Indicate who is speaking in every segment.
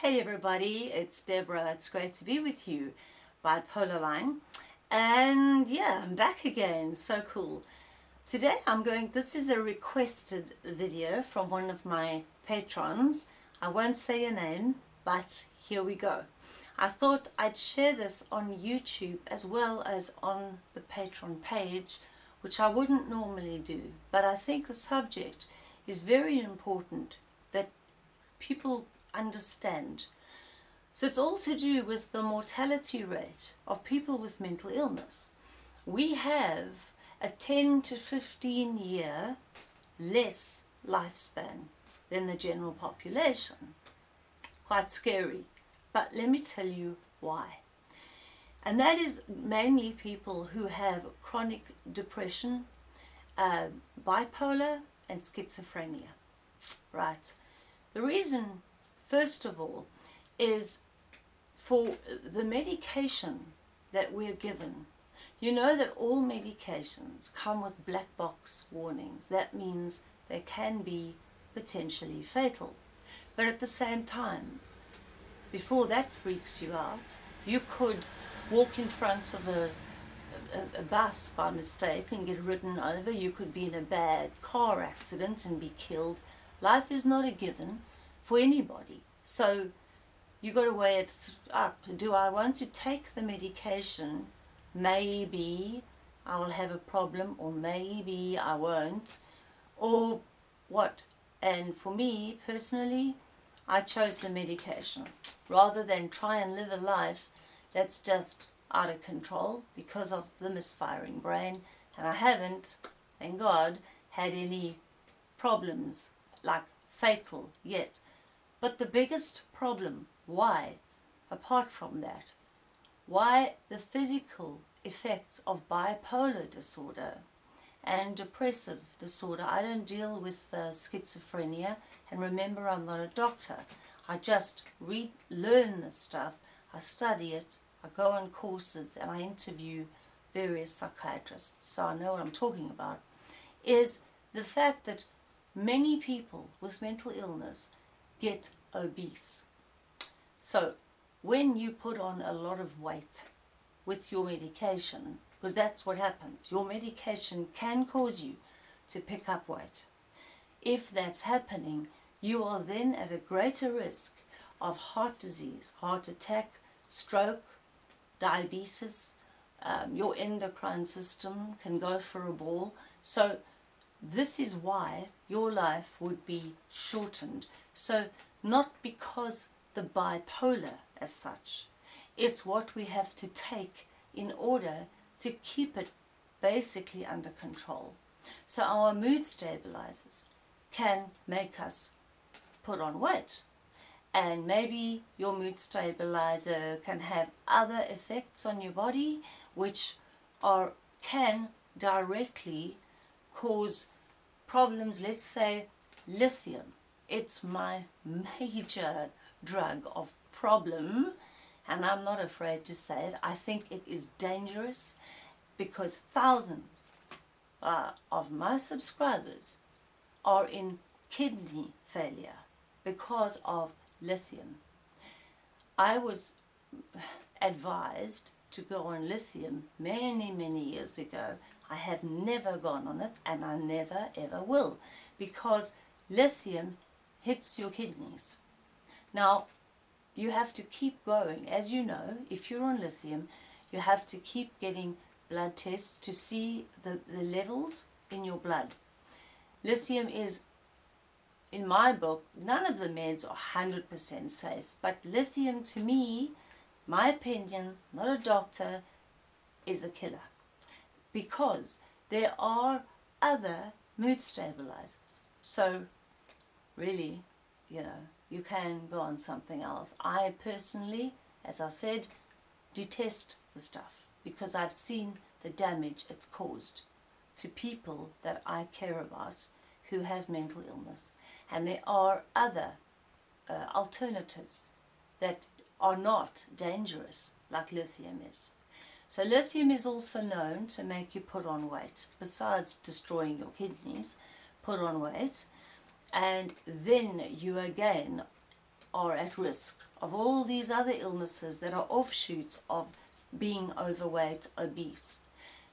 Speaker 1: Hey everybody, it's Deborah. It's great to be with you, Bipolar Line. And yeah, I'm back again. So cool. Today I'm going, this is a requested video from one of my patrons. I won't say your name, but here we go. I thought I'd share this on YouTube as well as on the Patreon page, which I wouldn't normally do. But I think the subject is very important that people understand. So it's all to do with the mortality rate of people with mental illness. We have a 10 to 15 year less lifespan than the general population. Quite scary. But let me tell you why. And that is mainly people who have chronic depression, uh, bipolar and schizophrenia. Right. The reason first of all, is for the medication that we're given. You know that all medications come with black box warnings. That means they can be potentially fatal. But at the same time, before that freaks you out, you could walk in front of a, a, a, bus by mistake and get ridden over. You could be in a bad car accident and be killed. Life is not a given for anybody. So you got to weigh it up. Do I want to take the medication? Maybe I will have a problem or maybe I won't. Or what? And for me personally, I chose the medication rather than try and live a life that's just out of control because of the misfiring brain. And I haven't, thank God, had any problems like fatal yet. But the biggest problem, why, apart from that, why the physical effects of bipolar disorder and depressive disorder. I don't deal with uh, schizophrenia and remember I'm not a doctor. I just read, learn this stuff, I study it, I go on courses and I interview various psychiatrists so I know what I'm talking about, is the fact that many people with mental illness get obese. So when you put on a lot of weight with your medication, because that's what happens, your medication can cause you to pick up weight. If that's happening, you are then at a greater risk of heart disease, heart attack, stroke, diabetes, um, your endocrine system can go for a ball. So this is why your life would be shortened. So not because the bipolar as such. It's what we have to take in order to keep it basically under control. So our mood stabilizers can make us put on weight. And maybe your mood stabilizer can have other effects on your body which are can directly cause problems, let's say lithium it's my major drug of problem and I'm not afraid to say it. I think it is dangerous because thousands uh, of my subscribers are in kidney failure because of lithium. I was advised to go on lithium many, many years ago. I have never gone on it and I never ever will because lithium hits your kidneys. Now, you have to keep going. As you know, if you're on lithium, you have to keep getting blood tests to see the, the levels in your blood. Lithium is, in my book, none of the meds are 100% safe, but lithium to me, my opinion, not a doctor, is a killer. Because there are other mood stabilizers. So really, you know, you can go on something else. I personally, as I said, detest the stuff because I've seen the damage it's caused to people that I care about who have mental illness. And there are other uh, alternatives that are not dangerous like lithium is. So lithium is also known to make you put on weight. Besides destroying your kidneys, put on weight and then you again are at risk of all these other illnesses that are offshoots of being overweight, obese.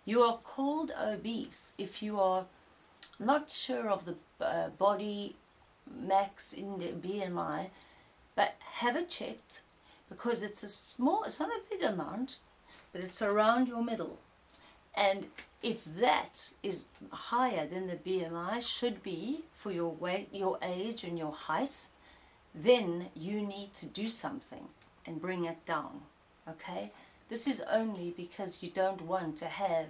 Speaker 1: You are called obese if you are not sure of the uh, body mass index the BMI, but have it checked because it's a small, it's not a big amount, but it's around your middle. And if that is higher than the BMI should be for your weight, your age and your height, then you need to do something and bring it down. Okay? This is only because you don't want to have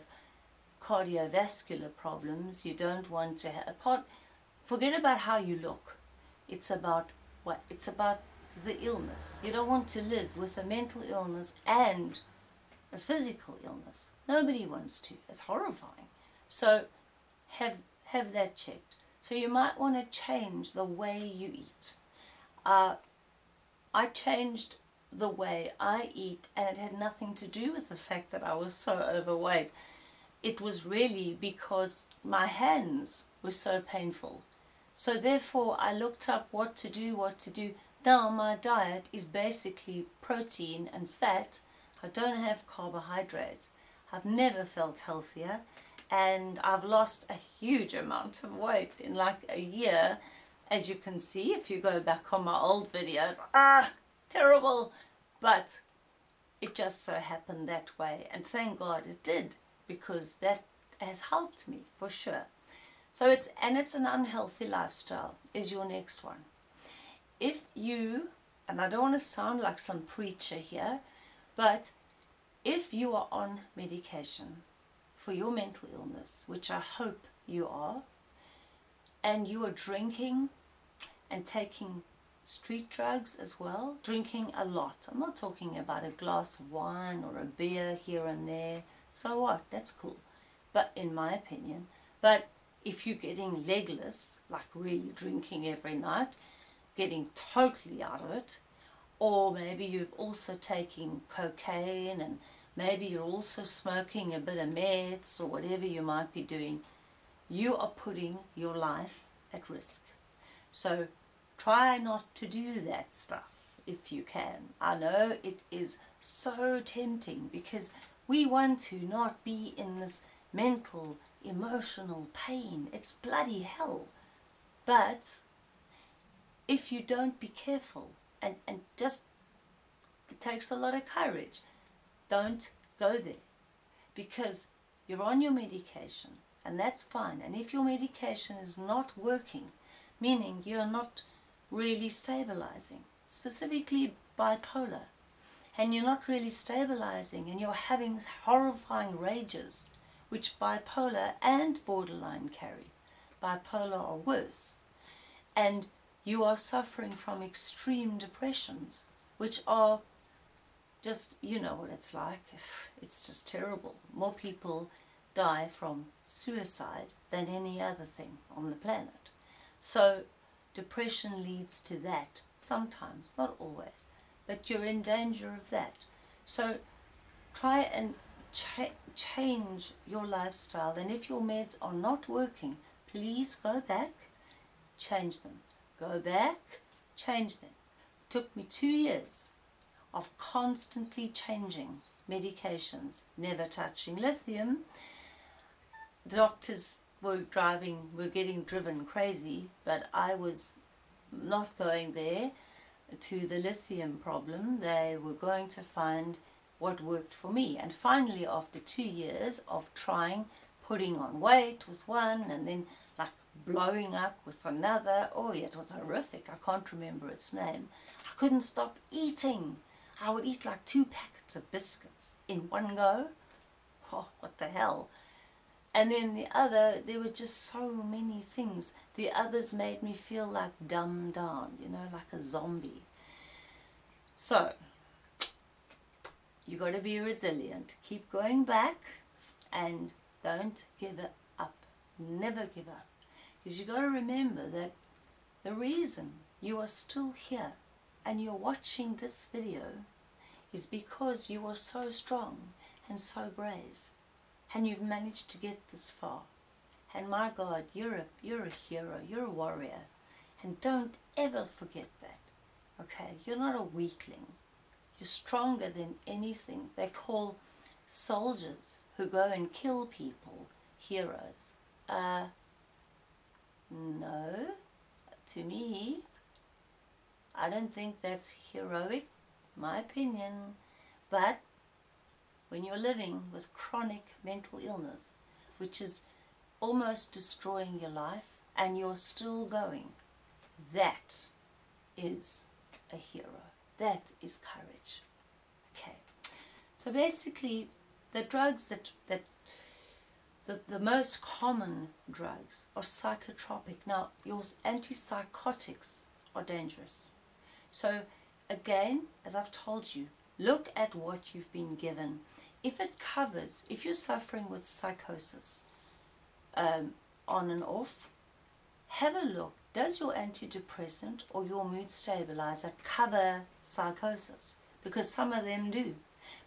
Speaker 1: cardiovascular problems. You don't want to have, apart, forget about how you look. It's about what? It's about the illness. You don't want to live with a mental illness and a physical illness. Nobody wants to. It's horrifying. So have have that checked. So you might want to change the way you eat. Uh, I changed the way I eat and it had nothing to do with the fact that I was so overweight. It was really because my hands were so painful. So therefore I looked up what to do, what to do. Now my diet is basically protein and fat. I don't have carbohydrates. I've never felt healthier and I've lost a huge amount of weight in like a year. As you can see, if you go back on my old videos, ah, terrible. But it just so happened that way. And thank God it did because that has helped me for sure. So it's, and it's an unhealthy lifestyle is your next one. If you, and I don't want to sound like some preacher here, but if you are on medication for your mental illness, which I hope you are, and you are drinking and taking street drugs as well, drinking a lot. I'm not talking about a glass of wine or a beer here and there. So what? That's cool. But in my opinion, but if you're getting legless, like really drinking every night, getting totally out of it, or maybe you're also taking cocaine and maybe you're also smoking a bit of meds or whatever you might be doing, you are putting your life at risk. So try not to do that stuff if you can. I know it is so tempting because we want to not be in this mental emotional pain. It's bloody hell. But if you don't be careful and, and just, it takes a lot of courage, don't go there because you're on your medication and that's fine. And if your medication is not working, meaning you're not really stabilizing, specifically bipolar, and you're not really stabilizing and you're having horrifying rages, which bipolar and borderline carry. Bipolar or worse. And you are suffering from extreme depressions, which are just, you know what it's like. It's just terrible. More people die from suicide than any other thing on the planet. So depression leads to that sometimes, not always, but you're in danger of that. So try and cha change your lifestyle and if your meds are not working please go back change them go back change them. It took me two years of constantly changing medications never touching lithium. The doctors were driving were getting driven crazy but I was not going there to the lithium problem. They were going to find what worked for me. And finally, after two years of trying, putting on weight with one and then like blowing up with another, oh it was horrific. I can't remember its name. I couldn't stop eating. I would eat like two packets of biscuits in one go. Oh, what the hell. And then the other, there were just so many things. The others made me feel like dumbed down, you know, like a zombie. So, you got to be resilient. Keep going back and don't give up. Never give up. Because you got to remember that the reason you are still here and you're watching this video is because you are so strong and so brave and you've managed to get this far. And my God, you're a, you're a hero, you're a warrior. And don't ever forget that. Okay, you're not a weakling. You're stronger than anything. They call soldiers who go and kill people heroes. Uh, no, to me, I don't think that's heroic, my opinion. But when you're living with chronic mental illness, which is almost destroying your life, and you're still going, that is a hero. That is courage. Okay. So basically, the drugs that, that the, the most common drugs are psychotropic. Now, your antipsychotics are dangerous. So, again, as I've told you, look at what you've been given. If it covers, if you're suffering with psychosis um, on and off, have a look. Does your antidepressant or your mood stabilizer cover psychosis? Because some of them do.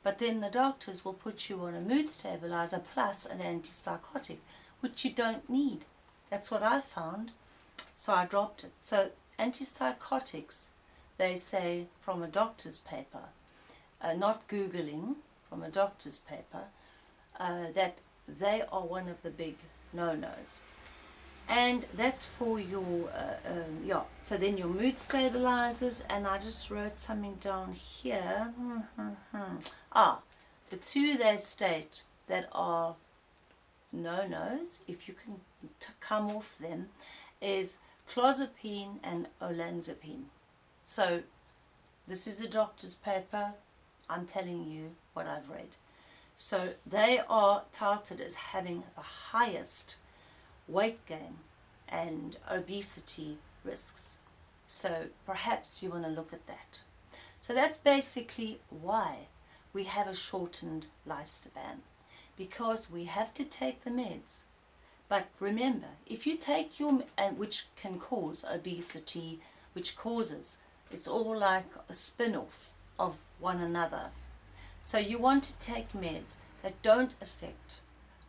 Speaker 1: But then the doctors will put you on a mood stabilizer plus an antipsychotic, which you don't need. That's what I found. So I dropped it. So antipsychotics, they say from a doctor's paper, uh, not Googling, from a doctor's paper, uh, that they are one of the big no-nos and that's for your uh, um, yeah so then your mood stabilizers and I just wrote something down here. Ah the two they state that are no-nos if you can come off them is clozapine and olanzapine. So this is a doctor's paper. I'm telling you what I've read. So they are touted as having the highest weight gain and obesity risks. So perhaps you want to look at that. So that's basically why we have a shortened lifespan because we have to take the meds. But remember, if you take your, which can cause obesity, which causes, it's all like a spin-off of one another. So you want to take meds that don't affect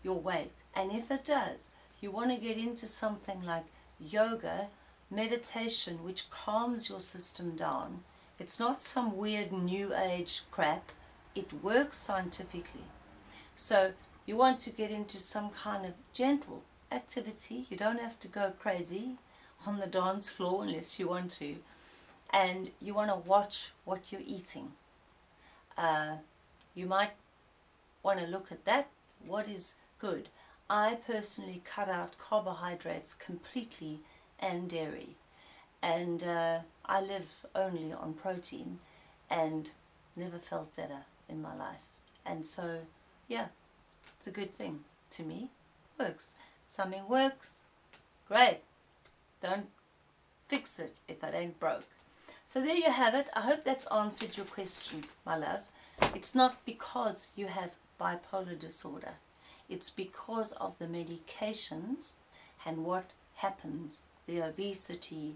Speaker 1: your weight. And if it does, you want to get into something like yoga, meditation, which calms your system down. It's not some weird new age crap. It works scientifically. So you want to get into some kind of gentle activity. You don't have to go crazy on the dance floor unless you want to. And you want to watch what you're eating. Uh, you might want to look at that. What is good? I personally cut out carbohydrates completely and dairy. And uh, I live only on protein and never felt better in my life. And so yeah it's a good thing to me. Works. Something works. Great. Don't fix it if it ain't broke. So there you have it. I hope that's answered your question my love. It's not because you have bipolar disorder it's because of the medications and what happens, the obesity,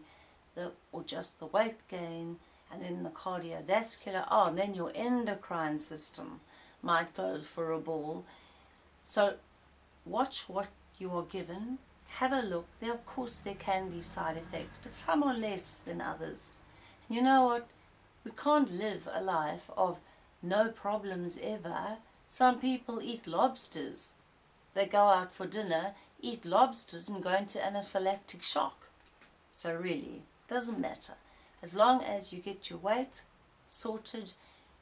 Speaker 1: the, or just the weight gain, and then the cardiovascular, oh, and then your endocrine system might go for a ball. So watch what you are given, have a look. There, of course, there can be side effects, but some are less than others. And you know what? We can't live a life of no problems ever. Some people eat lobsters they go out for dinner, eat lobsters and go into anaphylactic shock. So really, doesn't matter. As long as you get your weight sorted,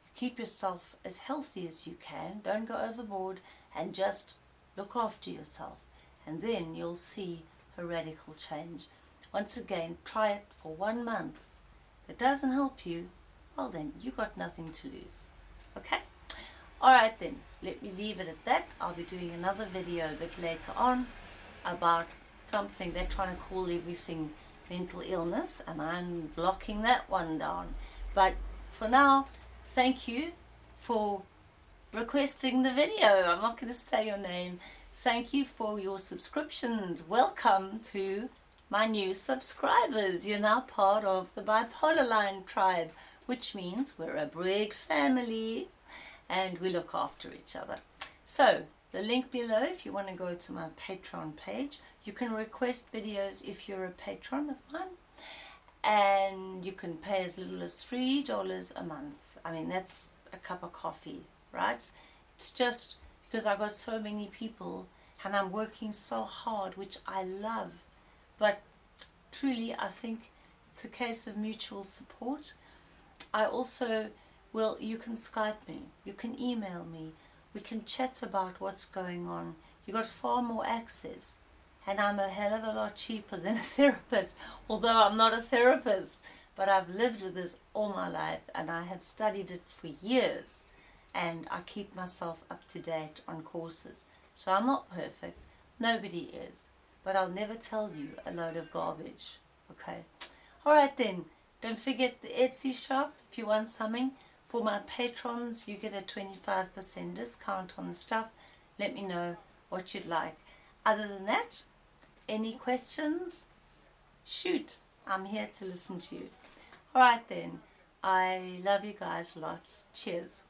Speaker 1: you keep yourself as healthy as you can, don't go overboard, and just look after yourself. And then you'll see a radical change. Once again, try it for one month. If it doesn't help you, well then, you got nothing to lose. Okay? Alright then, let me leave it at that. I'll be doing another video a bit later on about something they're trying to call everything mental illness and I'm blocking that one down. But for now, thank you for requesting the video. I'm not going to say your name. Thank you for your subscriptions. Welcome to my new subscribers. You're now part of the Bipolar Line tribe, which means we're a big family and we look after each other. So the link below if you want to go to my Patreon page. You can request videos if you're a patron of mine. and you can pay as little as three dollars a month I mean that's a cup of coffee right it's just because I've got so many people and I'm working so hard which I love but truly I think it's a case of mutual support I also will you can Skype me. You can email me. We can chat about what's going on. You got far more access. And I'm a hell of a lot cheaper than a therapist although I'm not a therapist. But I've lived with this all my life and I have studied it for years. And I keep myself up to date on courses. So I'm not perfect. Nobody is. But I'll never tell you a load of garbage. Okay? Alright then. Don't forget the Etsy shop if you want something for my patrons you get a 25% discount on the stuff let me know what you'd like other than that any questions? Shoot, I'm here to listen to you. Alright then, I love you guys lots. Cheers.